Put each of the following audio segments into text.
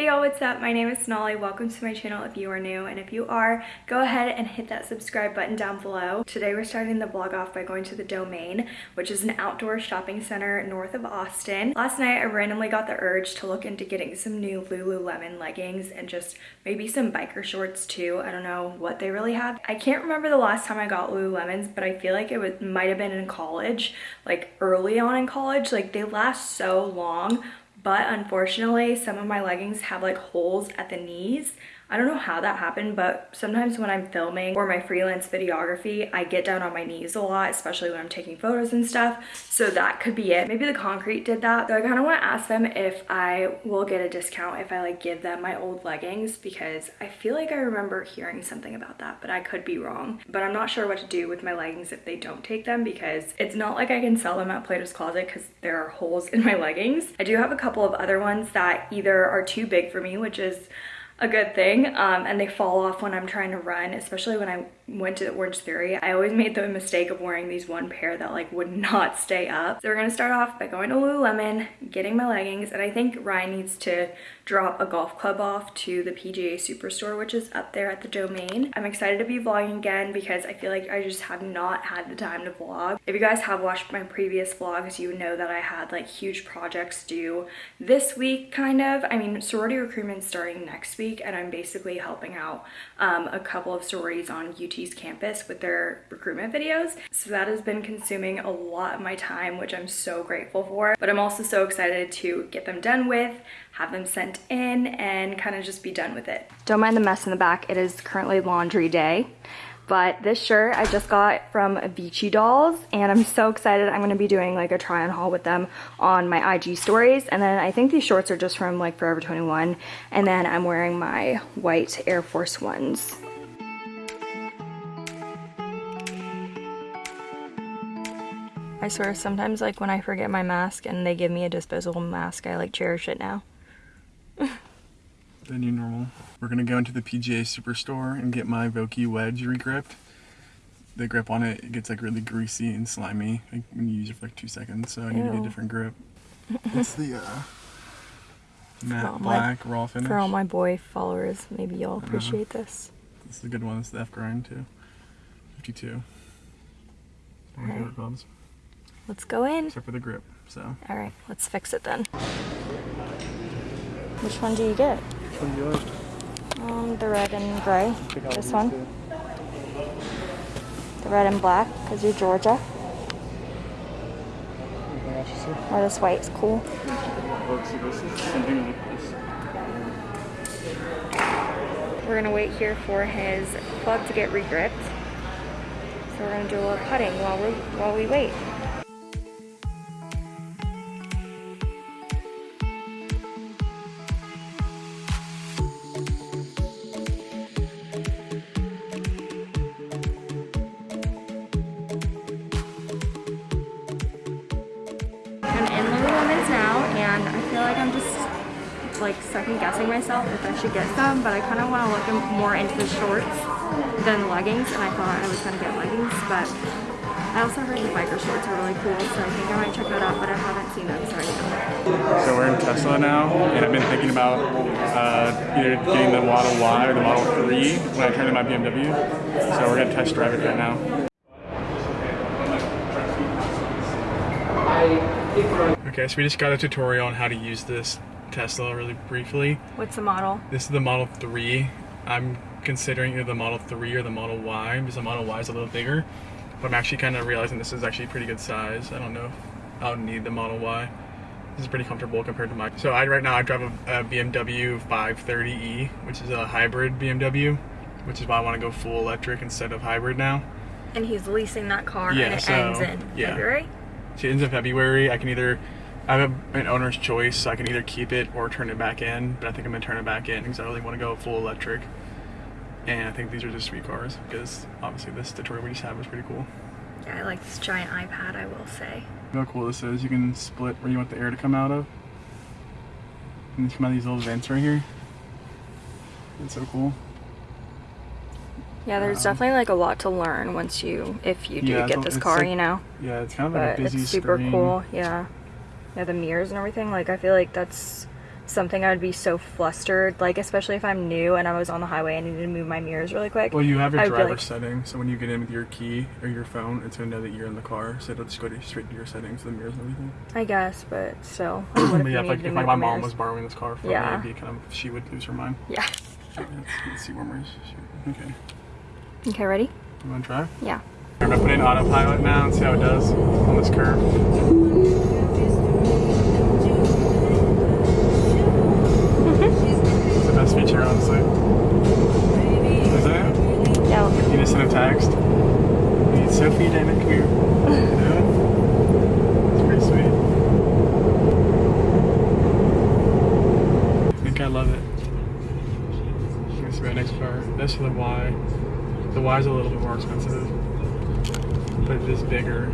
Hey y'all, what's up? My name is Sonali. Welcome to my channel if you are new, and if you are, go ahead and hit that subscribe button down below. Today we're starting the vlog off by going to the Domain, which is an outdoor shopping center north of Austin. Last night I randomly got the urge to look into getting some new Lululemon leggings and just maybe some biker shorts too. I don't know what they really have. I can't remember the last time I got Lululemons, but I feel like it was, might have been in college, like early on in college. Like they last so long but unfortunately some of my leggings have like holes at the knees I don't know how that happened, but sometimes when I'm filming or my freelance videography, I get down on my knees a lot, especially when I'm taking photos and stuff. So that could be it. Maybe the concrete did that. So I kind of want to ask them if I will get a discount if I like give them my old leggings because I feel like I remember hearing something about that, but I could be wrong. But I'm not sure what to do with my leggings if they don't take them because it's not like I can sell them at Plato's Closet because there are holes in my leggings. I do have a couple of other ones that either are too big for me, which is a good thing um, and they fall off when I'm trying to run especially when I went to the Orange Theory. I always made the mistake of wearing these one pair that like would not stay up. So we're gonna start off by going to Lululemon getting my leggings and I think Ryan needs to drop a golf club off to the PGA Superstore which is up there at the domain I'm excited to be vlogging again because I feel like I just have not had the time to vlog if you guys have watched my previous vlogs you know that I had like huge projects due this week kind of I mean sorority recruitment starting next week and I'm basically helping out um, a couple of sororities on UT's campus with their recruitment videos. So that has been consuming a lot of my time, which I'm so grateful for. But I'm also so excited to get them done with, have them sent in, and kind of just be done with it. Don't mind the mess in the back. It is currently laundry day. But this shirt I just got from Vici Dolls and I'm so excited. I'm going to be doing like a try on haul with them on my IG stories. And then I think these shorts are just from like Forever 21. And then I'm wearing my white Air Force Ones. I swear sometimes like when I forget my mask and they give me a disposable mask, I like cherish it now. the new normal. We're gonna go into the PGA Superstore and get my Vokey wedge regripped. The grip on it, it gets like really greasy and slimy like, when you use it for like two seconds, so I need Ew. to get a different grip. it's the uh, matte black my, raw finish. For all my boy followers, maybe you'll uh-huh. appreciate uh this. This is a good one. It's the F grind too. 52. Right. Let's go in. Except for the grip, so. All right, let's fix it then. Which one do you get? one do you like? Um, the red and gray. This one. Too. The red and black, because you're Georgia. Or this white is cool. We're gonna wait here for his club to get regripped. So we're gonna do a little putting while we while we wait. Like I'm just like second guessing myself if I should get some, but I kind of want to look more into the shorts than leggings, and I thought I was going to get leggings, but I also heard the biker shorts are really cool, so I think I might check that out, but I haven't seen them, so I don't So we're in Tesla now, and I've been thinking about uh, either getting the Model Y or the Model 3 when I turn in my BMW, so we're going to test drive it right now. Okay, so we just got a tutorial on how to use this Tesla really briefly. What's the model? This is the Model 3. I'm considering either the Model 3 or the Model Y because the Model Y is a little bigger. But I'm actually kind of realizing this is actually pretty good size. I don't know if I'll need the Model Y. This is pretty comfortable compared to my. So I right now I drive a, a BMW 530e, which is a hybrid BMW, which is why I want to go full electric instead of hybrid now. And he's leasing that car yeah, and it so, ends in yeah. February? So it ends in February. I can either I have a, an owner's choice, so I can either keep it or turn it back in, but I think I'm gonna turn it back in because I really want to go full electric. And I think these are just sweet cars because obviously this tutorial we just had was pretty cool. Yeah, I like this giant iPad, I will say. how cool this is. You can split where you want the air to come out of. And these come out of these little vents right here. It's so cool. Yeah, there's um, definitely like a lot to learn once you, if you do yeah, get this car, like, you know. Yeah, it's kind of like but a busy it's super screen. cool. Yeah yeah the mirrors and everything like i feel like that's something I would be so flustered, like especially if I'm new and I was on the highway and needed to move my mirrors really quick. Well, you have your I would be driver like- settings, so when you get in with your key or your phone, it's gonna know that you're in the car, so it'll just go to, straight to your settings, the mirrors and everything. I guess, but still. what if yeah, if, like, if like my mom mirrors? was borrowing this car from Yeah. me, kind of she would lose her mind. Yeah. Let's, let's see where. Okay, Okay, ready? you want to try? Yeah. I'm gonna put in autopilot now and see how it does on this curve. It's the best feature, honestly. Is it? Yeah. You just send a text. Hey, Sophie, Damon, come here. It's pretty sweet. I think I love it. Let's see my next car. That's the Y. The Y is a little bit more expensive, but it is bigger.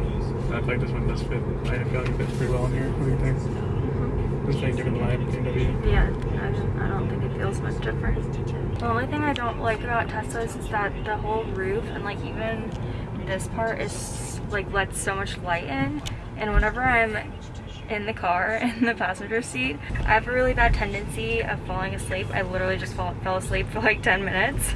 I feel like this one does fit. I feel like it fits pretty well in here. What do you think? It's very different than my BMW. Yeah, I don't, I don't think it feels much different. The only thing I don't like about Teslas is that the whole roof and like even this part is like lets so much light in and whenever I'm in the car in the passenger seat I have a really bad tendency of falling asleep. I literally just fall, fell asleep for like 10 minutes.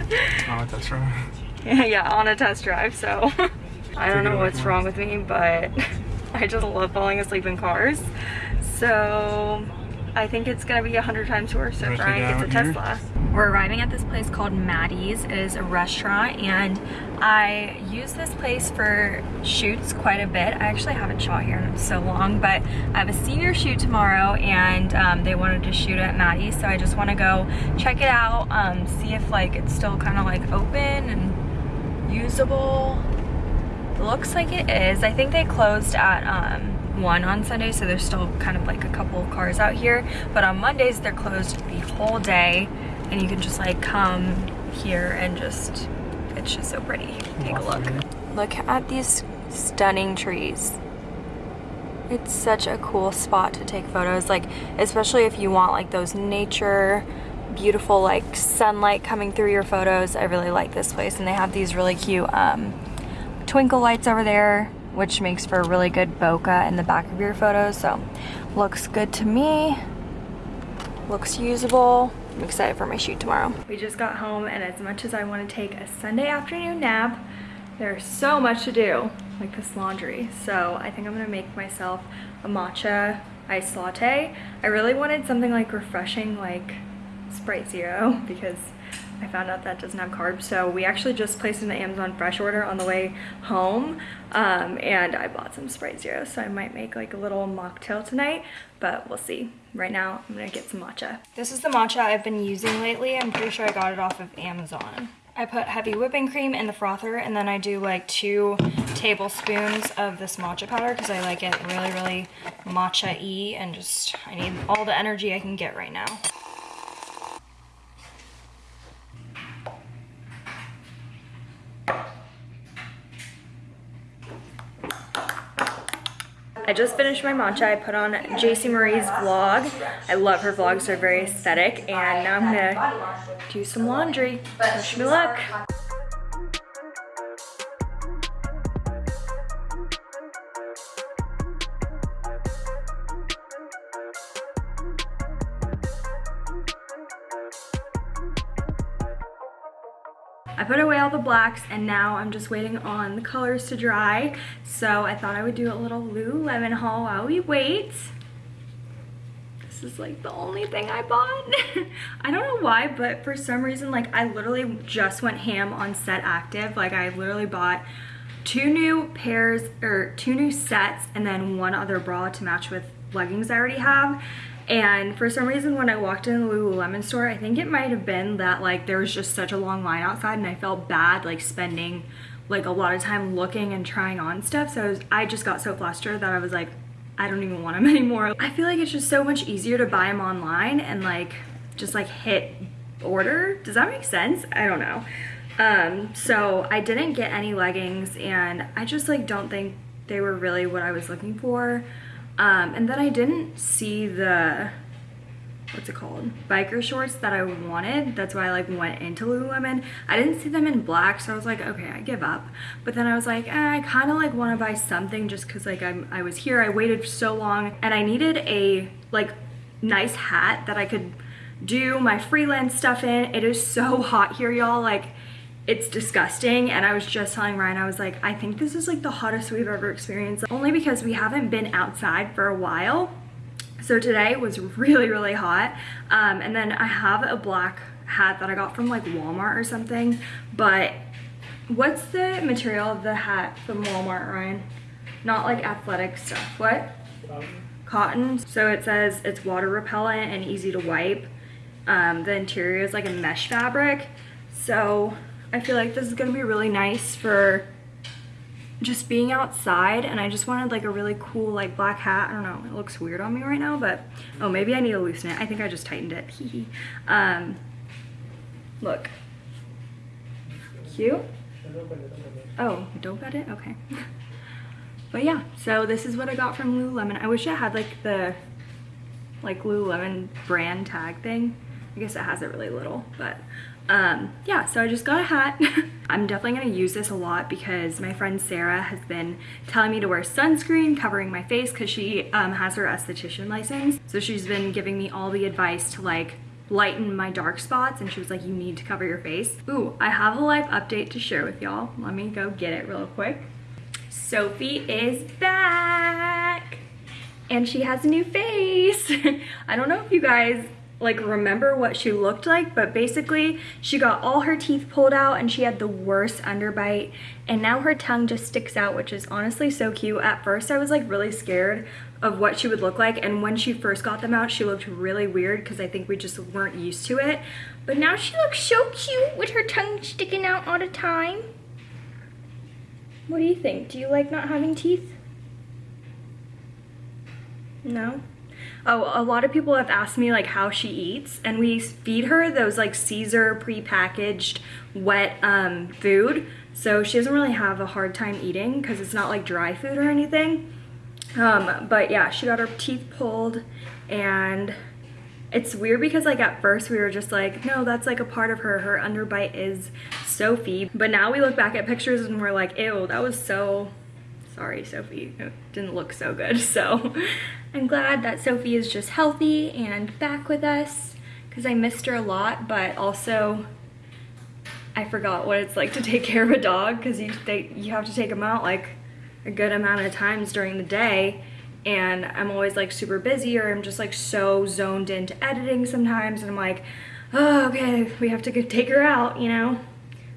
Oh, that's right. yeah, on a test drive, so I don't know what's wrong with me, but I just love falling asleep in cars. So I think it's gonna be a hundred times worse You if wanna take Ryan it gets a here? Tesla. We're arriving at this place called Maddie's. It is a restaurant and I use this place for shoots quite a bit. I actually haven't shot here in so long, but I have a senior shoot tomorrow and um, they wanted to shoot at Maddie's, so I just wanna go check it out, um, see if like it's still kind of like open and usable. Looks like it is. I think they closed at um, 1 on Sunday, so there's still kind of like a couple of cars out here. But on Mondays, they're closed the whole day, and you can just like come here and just, it's just so pretty. Take a look. Look at these stunning trees. It's such a cool spot to take photos, like especially if you want like those nature, beautiful like sunlight coming through your photos. I really like this place, and they have these really cute um, twinkle lights over there, which makes for a really good bokeh in the back of your photos. So looks good to me. Looks usable. I'm excited for my shoot tomorrow. We just got home and as much as I want to take a Sunday afternoon nap, there's so much to do, like this laundry. So I think I'm gonna make myself a matcha iced latte. I really wanted something like refreshing like Sprite Zero because I found out that doesn't have carbs. So we actually just placed an Amazon Fresh order on the way home um, and I bought some Sprite Zero. So I might make like a little mocktail tonight, but we'll see. Right now, I'm gonna get some matcha. This is the matcha I've been using lately. I'm pretty sure I got it off of Amazon. I put heavy whipping cream in the frother and then I do like two tablespoons of this matcha powder because I like it really, really matcha-y and just, I need all the energy I can get right now. I just finished my matcha. I put on JC Marie's vlog. I love her vlogs, they're very aesthetic. And now I'm gonna do some laundry. Wish me luck. The blacks and now I'm just waiting on the colors to dry. So I thought I would do a little Lululemon haul while we wait. This is like the only thing I bought. I don't know why, but for some reason, like I literally just went ham on Set Active. Like I literally bought two new pairs or two new sets and then one other bra to match with leggings I already have. And for some reason, when I walked in the Lululemon store, I think it might have been that like there was just such a long line outside and I felt bad like spending like a lot of time looking and trying on stuff. So I, was, I just got so flustered that I was like, I don't even want them anymore. I feel like it's just so much easier to buy them online and like just like hit order. Does that make sense? I don't know. Um, so I didn't get any leggings and I just like don't think they were really what I was looking for. Um, and then I didn't see the, what's it called? Biker shorts that I wanted. That's why I like went into Lululemon. I didn't see them in black, so I was like, okay, I give up. But then I was like, eh, I kind of like want to buy something just because like I'm, I was here, I waited so long and I needed a like nice hat that I could do my freelance stuff in. It is so hot here, y'all. Like, it's disgusting. And I was just telling Ryan, I was like, I think this is like the hottest we've ever experienced. Only because we haven't been outside for a while. So today was really, really hot. Um, and then I have a black hat that I got from like Walmart or something. But what's the material of the hat from Walmart, Ryan? Not like athletic stuff. What? Cotton. So it says it's water repellent and easy to wipe. Um, the interior is like a mesh fabric. So I feel like this is gonna be really nice for just being outside and I just wanted like a really cool like black hat. I don't know, it looks weird on me right now, but oh, maybe I need to loosen it. I think I just tightened it. um, look. Cute? Oh, don't bet it? Okay. but yeah, so this is what I got from Lululemon. I wish I had like the like Lululemon brand tag thing. I guess it has it really little, but um, yeah, so I just got a hat. I'm definitely gonna use this a lot because my friend Sarah has been telling me to wear sunscreen covering my face because she um, has her esthetician license. So she's been giving me all the advice to like lighten my dark spots and she was like, you need to cover your face. Ooh, I have a life update to share with y'all. Let me go get it real quick. Sophie is back and she has a new face. I don't know if you guys like remember what she looked like but basically she got all her teeth pulled out and she had the worst underbite. And now her tongue just sticks out which is honestly so cute. At first i was like really scared of what she would look like. And when she first got them out she looked really weird because i think we just weren't used to it. But now she looks so cute with her tongue sticking out all the time. What do you think? Do you like not having teeth? No Oh, a lot of people have asked me like how she eats and we feed her those like Cesar pre-packaged wet um, food. So she doesn't really have a hard time eating because it's not like dry food or anything. Um, but yeah, she got her teeth pulled and it's weird because like at first we were just like, no, that's like a part of her. Her underbite is Sophie. But now we look back at pictures and we're like, ew, that was so sorry Sophie, it didn't look so good. So I'm glad that Sophie is just healthy and back with us because I missed her a lot, but also I forgot what it's like to take care of a dog because you, you have to take them out like a good amount of times during the day and I'm always like super busy or I'm just like so zoned into editing sometimes and I'm like, oh, okay, we have to take her out, you know?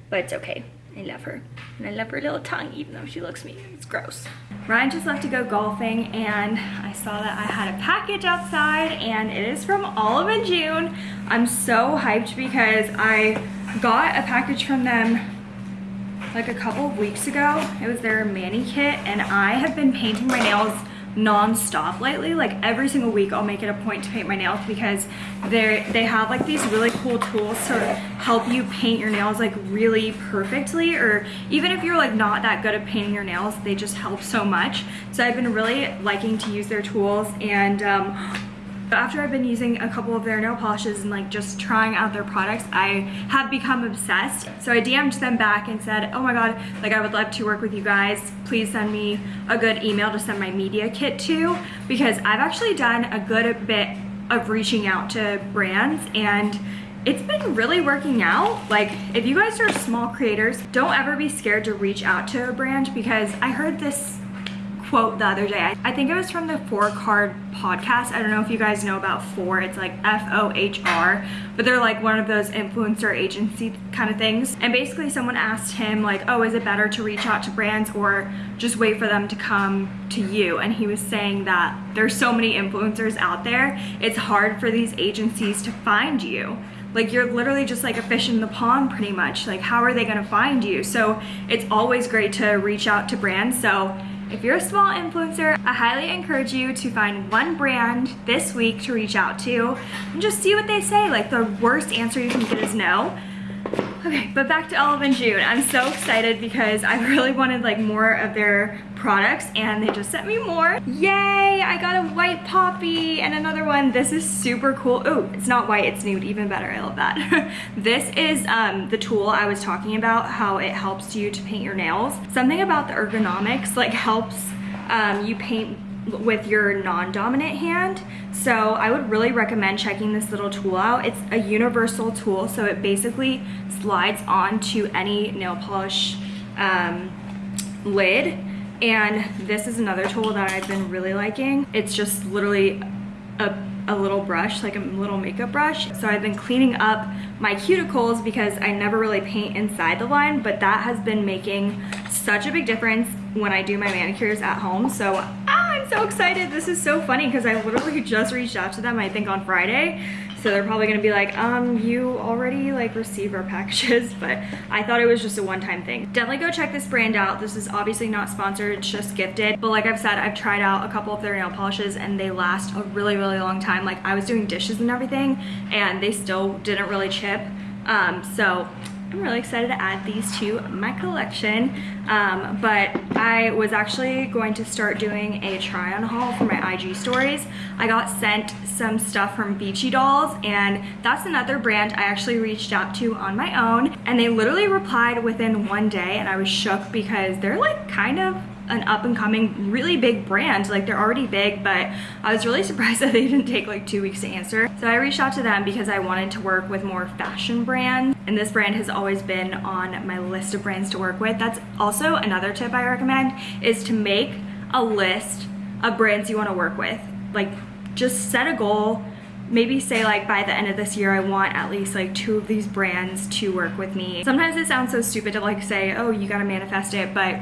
But it's okay. I love her. And I love her little tongue, even though she looks mean. It's gross. Ryan just left to go golfing and I saw that I had a package outside and it is from Olive and June. I'm so hyped because I got a package from them like a couple of weeks ago. It was their mani kit and I have been painting my nails non-stop lately. Like every single week I'll make it a point to paint my nails because they they have like these really cool tools to help you paint your nails like really perfectly or even if you're like not that good at painting your nails they just help so much. So I've been really liking to use their tools and um, after I've been using a couple of their nail polishes and like just trying out their products, I have become obsessed. So I DM'd them back and said, oh my God, like I would love to work with you guys. Please send me a good email to send my media kit to because I've actually done a good bit of reaching out to brands and it's been really working out. Like if you guys are small creators, don't ever be scared to reach out to a brand because I heard this quote the other day. I think it was from the Fohr Card podcast. I don't know if you guys know about Fohr. It's like F-O-H-R, but they're like one of those influencer agency kind of things. And basically someone asked him like, oh, is it better to reach out to brands or just wait for them to come to you? And he was saying that there's so many influencers out there. It's hard for these agencies to find you like you're literally just like a fish in the pond pretty much like how are they going to find you so it's always great to reach out to brands so if you're a small influencer, I highly encourage you to find one brand this week to reach out to and just see what they say. Like the worst answer you can get is no. Okay, but back to Olive and June. I'm so excited because I really wanted like more of their products and they just sent me more. Yay, I got a white poppy and another one. This is super cool. Oh, it's not white, it's nude, even better, I love that. this is um, the tool I was talking about, how it helps you to paint your nails. Something about the ergonomics like helps um, you paint with your non-dominant hand. So I would really recommend checking this little tool out. It's a universal tool, so it basically slides onto any nail polish um, lid. And this is another tool that I've been really liking. It's just literally a, a little brush, like a little makeup brush. So I've been cleaning up my cuticles because I never really paint inside the line, but that has been making such a big difference when I do my manicures at home. So ah, I'm so excited. This is so funny because I literally just reached out to them, I think on Friday. So they're probably gonna be like, um, you already like receive our packages, but I thought it was just a one-time thing. Definitely go check this brand out. This is obviously not sponsored, it's just gifted. But like I've said, I've tried out a couple of their nail polishes and they last a really, really long time. Like I was doing dishes and everything and they still didn't really chip. Um, so I'm really excited to add these to my collection. Um, but I was actually going to start doing a try on haul for my IG stories. I got sent some stuff from Vici Dolls and that's another brand I actually reached out to on my own and they literally replied within one day and I was shook because they're like kind of an up and coming really big brand. Like they're already big but I was really surprised that they didn't take like two weeks to answer. So I reached out to them because I wanted to work with more fashion brands and this brand has always been on my list of brands to work with. That's also another tip I recommend is to make a list of brands you want to work with. Like just set a goal. Maybe say like by the end of this year I want at least like two of these brands to work with me. Sometimes it sounds so stupid to like say, oh, you gotta manifest it, but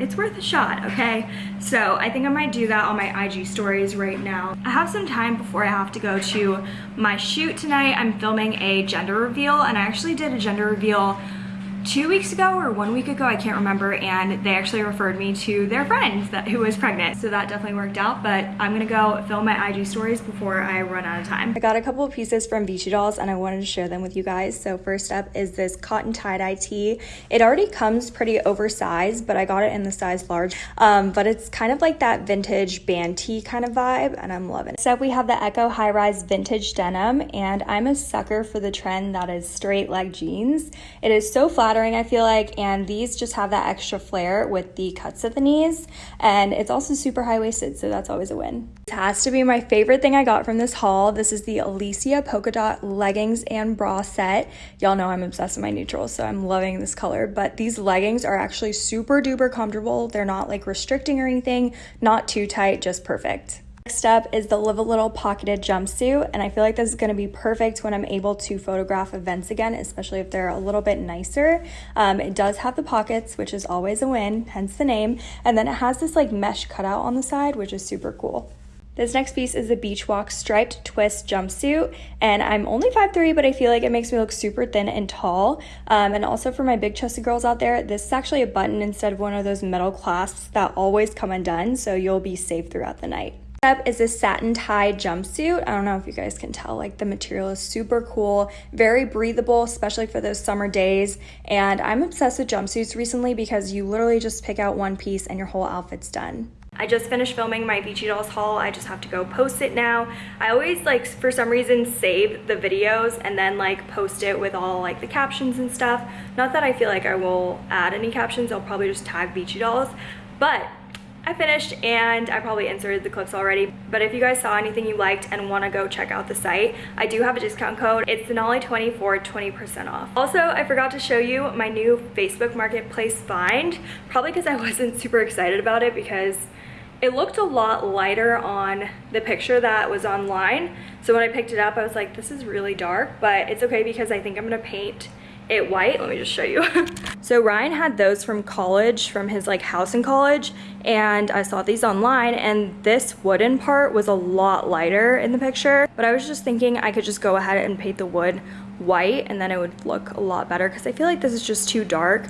it's worth a shot, okay? So I think I might do that on my IG stories right now. I have some time before I have to go to my shoot tonight. I'm filming a gender reveal and I actually did a gender reveal two weeks ago or one week ago, I can't remember, and they actually referred me to their friend that, who was pregnant. So that definitely worked out, but I'm gonna go film my IG stories before I run out of time. I got a couple of pieces from Vici Dolls and I wanted to share them with you guys. So first up is this cotton tie-dye tee. It already comes pretty oversized, but I got it in the size large. Um, but it's kind of like that vintage band tee kind of vibe, and I'm loving it. Next So we have the Echo High Rise Vintage Denim, and I'm a sucker for the trend that is straight leg jeans. It is so flat flattering, I feel like, and these just have that extra flare with the cuts at the knees, and it's also super high-waisted, so that's always a win. This has to be my favorite thing I got from this haul. This is the Alicia Polka Dot Leggings and Bra Set. Y'all know I'm obsessed with my neutrals, so I'm loving this color, but these leggings are actually super duper comfortable. They're not like restricting or anything, not too tight, just perfect. Next up is the Live a Little pocketed jumpsuit, and I feel like this is going to be perfect when I'm able to photograph events again, especially if they're a little bit nicer. Um, it does have the pockets, which is always a win, hence the name, and then it has this like mesh cutout on the side, which is super cool. This next piece is the Beach Walk striped twist jumpsuit, and I'm only 5'3", but I feel like it makes me look super thin and tall. Um, and also for my big chested girls out there, this is actually a button instead of one of those metal clasps that always come undone, so you'll be safe throughout the night up is a satin tie jumpsuit. I don't know if you guys can tell, like the material is super cool, very breathable, especially for those summer days. And I'm obsessed with jumpsuits recently because you literally just pick out one piece and your whole outfit's done. I just finished filming my Vici Dolls haul. I just have to go post it now. I always like, for some reason, save the videos and then like post it with all like the captions and stuff. Not that I feel like I will add any captions. I'll probably just tag Vici Dolls. But I finished and I probably inserted the clips already, but if you guys saw anything you liked and want to go check out the site, I do have a discount code. It's Denali20 for 20% off. Also, I forgot to show you my new Facebook Marketplace find, probably because I wasn't super excited about it because it looked a lot lighter on the picture that was online. So when I picked it up, I was like, this is really dark, but it's okay because I think I'm gonna paint it white. Let me just show you. so Ryan had those from college, from his like house in college, and I saw these online and this wooden part was a lot lighter in the picture, but I was just thinking I could just go ahead and paint the wood white and then it would look a lot better because I feel like this is just too dark.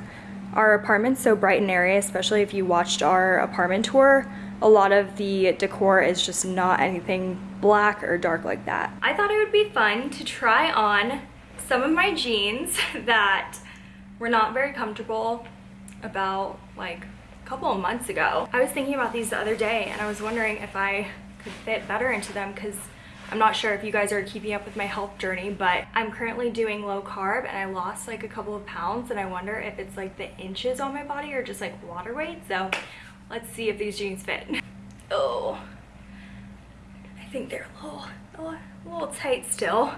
Our apartment's so bright and airy, especially if you watched our apartment tour, a lot of the decor is just not anything black or dark like that. I thought it would be fun to try on some of my jeans that were not very comfortable about like a couple of months ago. I was thinking about these the other day and I was wondering if I could fit better into them because I'm not sure if you guys are keeping up with my health journey, but I'm currently doing low carb and I lost like a couple of pounds and I wonder if it's like the inches on my body or just like water weight. So let's see if these jeans fit. Oh, I think they're a little, a little, tight still.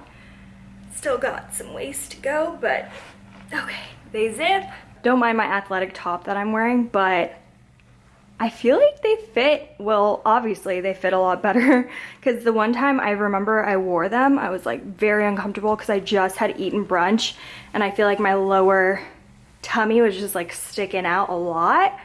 Still got some ways to go, but okay, they zip. Don't mind my athletic top that I'm wearing, but I feel like they fit, well, obviously they fit a lot better because the one time I remember I wore them, I was like very uncomfortable because I just had eaten brunch and I feel like my lower tummy was just like sticking out a lot.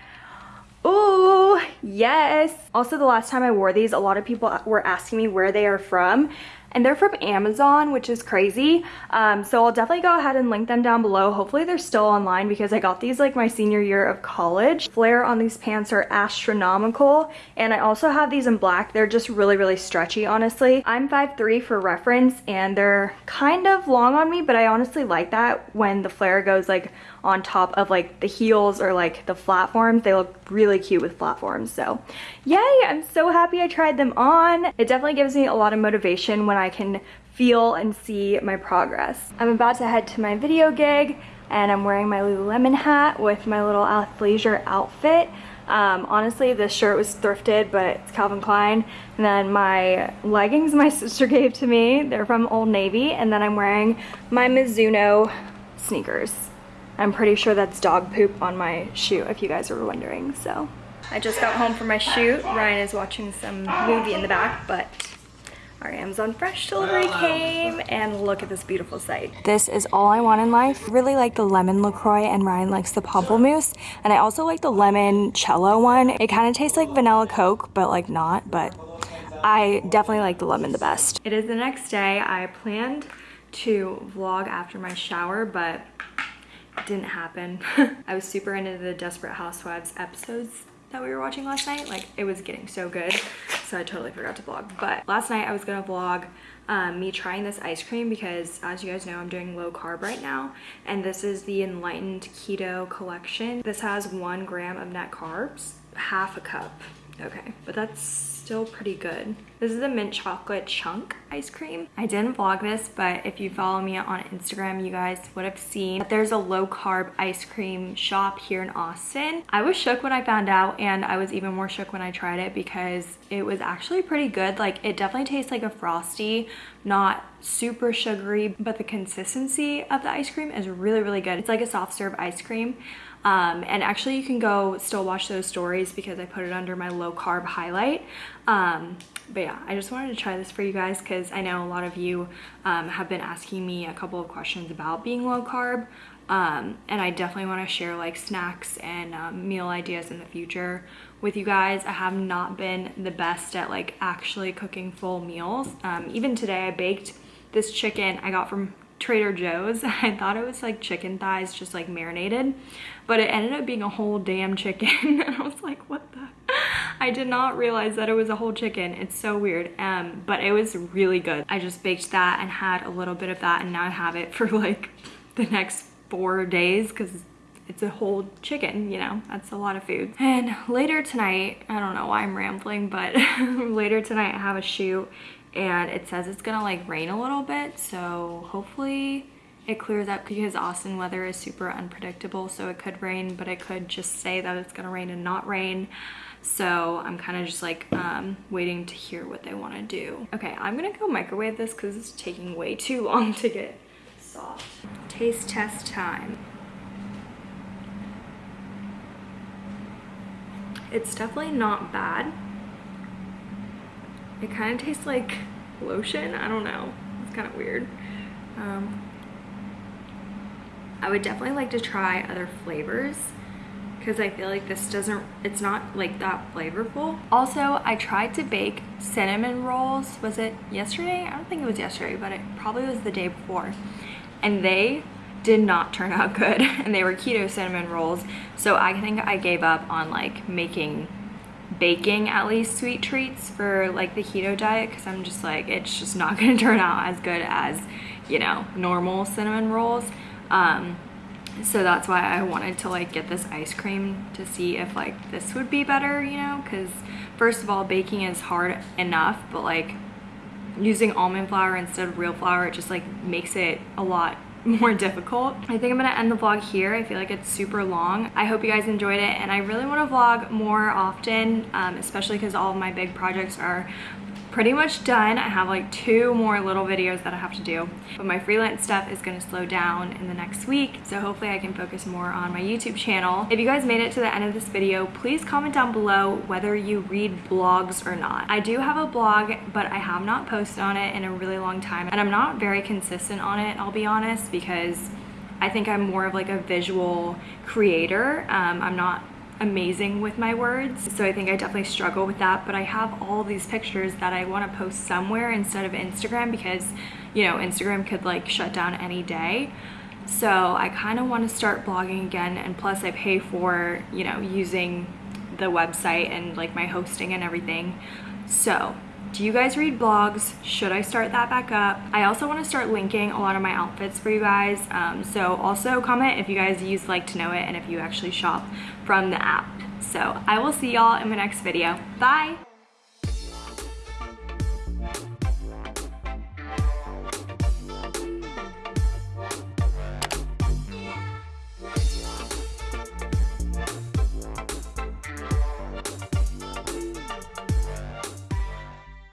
Oh, yes. Also, the last time I wore these, a lot of people were asking me where they are from and they're from Amazon, which is crazy. Um, so I'll definitely go ahead and link them down below. Hopefully they're still online because I got these like my senior year of college. Flare on these pants are astronomical. And I also have these in black. They're just really, really stretchy, honestly. I'm 5'3 for reference and they're kind of long on me, but I honestly like that when the flare goes like on top of like the heels or like the platforms. They look really cute with platforms. So yay, I'm so happy I tried them on. It definitely gives me a lot of motivation when I can feel and see my progress. I'm about to head to my video gig and I'm wearing my Lululemon hat with my little athleisure outfit. Um, honestly, this shirt was thrifted, but it's Calvin Klein. And then my leggings my sister gave to me. They're from Old Navy. And then I'm wearing my Mizuno sneakers. I'm pretty sure that's dog poop on my shoe, if you guys were wondering, so. I just got home from my shoot. Ryan is watching some movie in the back, but our Amazon Fresh delivery came and look at this beautiful sight. This is all I want in life. Really like the lemon LaCroix and Ryan likes the pamplemousse. And I also like the limoncello one. It kind of tastes like vanilla Coke, but like not, but I definitely like the lemon the best. It is the next day. I planned to vlog after my shower, but didn't happen. I was super into the Desperate Housewives episodes that we were watching last night. Like it was getting so good. So I totally forgot to vlog. But last night I was gonna vlog um, me trying this ice cream because as you guys know, I'm doing low carb right now. And this is the Enlightened Keto Collection. This has one gram of net carbs, half a cup. Okay, but that's still pretty good. This is a mint chocolate chunk ice cream. I didn't vlog this, but if you follow me on Instagram, you guys would have seen that there's a low carb ice cream shop here in Austin. I was shook when I found out and I was even more shook when I tried it because it was actually pretty good. Like it definitely tastes like a Frosty, not super sugary, but the consistency of the ice cream is really, really good. It's like a soft serve ice cream. Um, and actually you can go still watch those stories because I put it under my low carb highlight. Um, but yeah, I just wanted to try this for you guys because I know a lot of you um, have been asking me a couple of questions about being low carb. Um, and I definitely want to share like snacks and um, meal ideas in the future with you guys. I have not been the best at like actually cooking full meals. Um, even today I baked this chicken I got from Trader Joe's. I thought it was like chicken thighs just like marinated, but it ended up being a whole damn chicken. and I was like, what the? I did not realize that it was a whole chicken. It's so weird, um, but it was really good. I just baked that and had a little bit of that and now I have it for like the next four days because it's a whole chicken, you know, that's a lot of food. And later tonight, I don't know why I'm rambling, but later tonight I have a shoot and it says it's gonna like rain a little bit so hopefully it clears up because Austin weather is super unpredictable so it could rain but it could just say that it's gonna rain and not rain so I'm kind of just like um, waiting to hear what they want to do. Okay, I'm gonna go microwave this because it's taking way too long to get soft. Taste test time. It's definitely not bad. It kind of tastes like lotion. I don't know. It's kind of weird. Um, I would definitely like to try other flavors because I feel like this doesn't, it's not like that flavorful. Also, I tried to bake cinnamon rolls. Was it yesterday? I don't think it was yesterday, but it probably was the day before. And they did not turn out good. And they were keto cinnamon rolls. So I think I gave up on like making baking at least sweet treats for like the keto diet because I'm just like it's just not gonna turn out as good as you know normal cinnamon rolls. Um, so that's why I wanted to like get this ice cream to see if like this would be better you know? Because first of all baking is hard enough but like using almond flour instead of real flour it just like makes it a lot more difficult. I think I'm gonna end the vlog here. I feel like it's super long. I hope you guys enjoyed it and I really wanna vlog more often, um, especially because all of my big projects are pretty much done. I have like two more little videos that I have to do, but my freelance stuff is gonna slow down in the next week. So hopefully I can focus more on my YouTube channel. If you guys made it to the end of this video, please comment down below whether you read blogs or not. I do have a blog, but I have not posted on it in a really long time and I'm not very consistent on it, I'll be honest, because I think I'm more of like a visual creator. Um, I'm not amazing with my words so I think I definitely struggle with that but I have all these pictures that I want to post somewhere instead of Instagram because you know Instagram could like shut down any day so I kind of want to start blogging again and plus I pay for you know using the website and like my hosting and everything so do you guys read blogs? Should I start that back up? I also want to start linking a lot of my outfits for you guys. Um, so also comment if you guys use like to know it and if you actually shop from the app. So I will see y'all in my next video. Bye!